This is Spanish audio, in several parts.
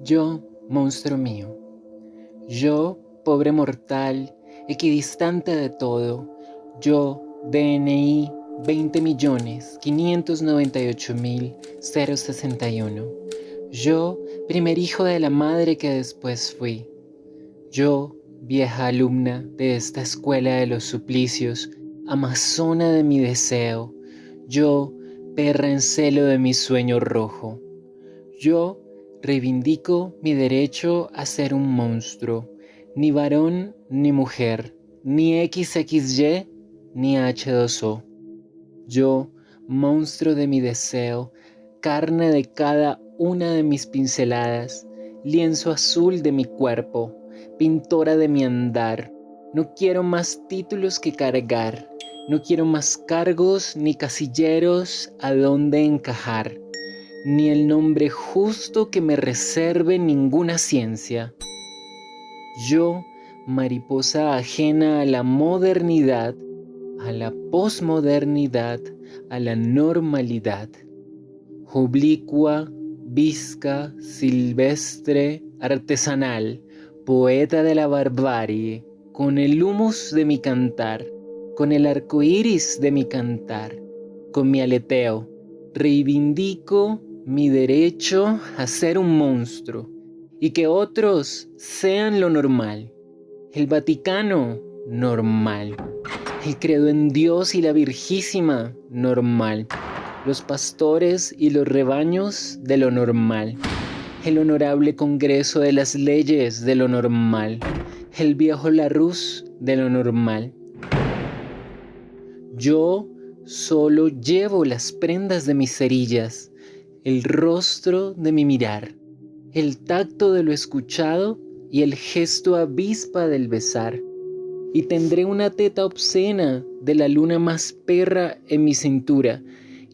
Yo, monstruo mío. Yo, pobre mortal, equidistante de todo. Yo, DNI 20.598.061. Yo, primer hijo de la madre que después fui. Yo, vieja alumna de esta escuela de los suplicios, amazona de mi deseo. Yo, perra en celo de mi sueño rojo. Yo, reivindico mi derecho a ser un monstruo, ni varón ni mujer, ni XXY ni H2O. Yo, monstruo de mi deseo, carne de cada una de mis pinceladas, lienzo azul de mi cuerpo, pintora de mi andar. No quiero más títulos que cargar, no quiero más cargos ni casilleros a donde encajar ni el nombre justo que me reserve ninguna ciencia. Yo, mariposa ajena a la modernidad, a la posmodernidad, a la normalidad, oblicua, visca, silvestre, artesanal, poeta de la barbarie, con el humus de mi cantar, con el arco iris de mi cantar, con mi aleteo, reivindico mi derecho a ser un monstruo y que otros sean lo normal. El Vaticano, normal. El credo en Dios y la Virgísima, normal. Los pastores y los rebaños, de lo normal. El honorable Congreso de las Leyes, de lo normal. El viejo Larus, de lo normal. Yo solo llevo las prendas de mis cerillas el rostro de mi mirar, el tacto de lo escuchado y el gesto avispa del besar. Y tendré una teta obscena de la luna más perra en mi cintura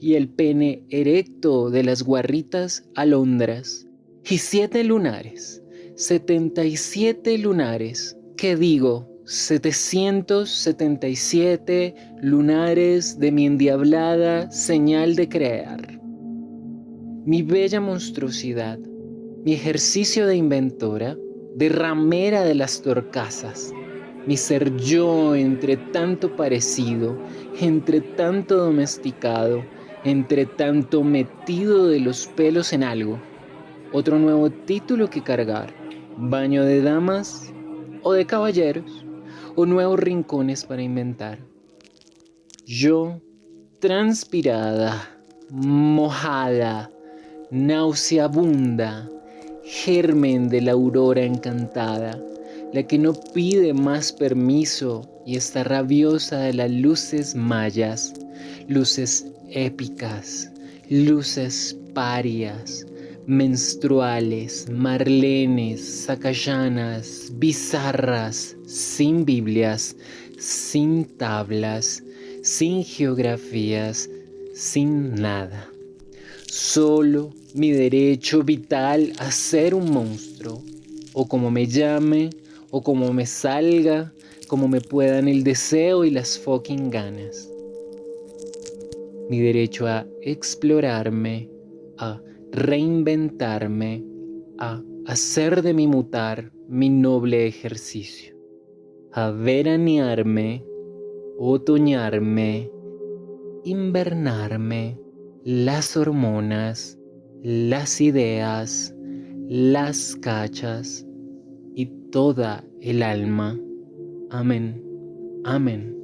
y el pene erecto de las guarritas alondras. Y siete lunares, setenta y siete lunares, ¿qué digo? 777 lunares de mi endiablada señal de crear mi bella monstruosidad, mi ejercicio de inventora, de ramera de las torcasas, mi ser yo entre tanto parecido, entre tanto domesticado, entre tanto metido de los pelos en algo. Otro nuevo título que cargar, baño de damas o de caballeros, o nuevos rincones para inventar. Yo, transpirada, mojada, nauseabunda, germen de la aurora encantada, la que no pide más permiso y está rabiosa de las luces mayas, luces épicas, luces parias, menstruales, marlenes, sacayanas, bizarras, sin Biblias, sin tablas, sin geografías, sin nada solo mi derecho vital a ser un monstruo, o como me llame, o como me salga, como me puedan el deseo y las fucking ganas. Mi derecho a explorarme, a reinventarme, a hacer de mi mutar mi noble ejercicio, a veranearme, otoñarme, invernarme, las hormonas, las ideas, las cachas y toda el alma. Amén, amén.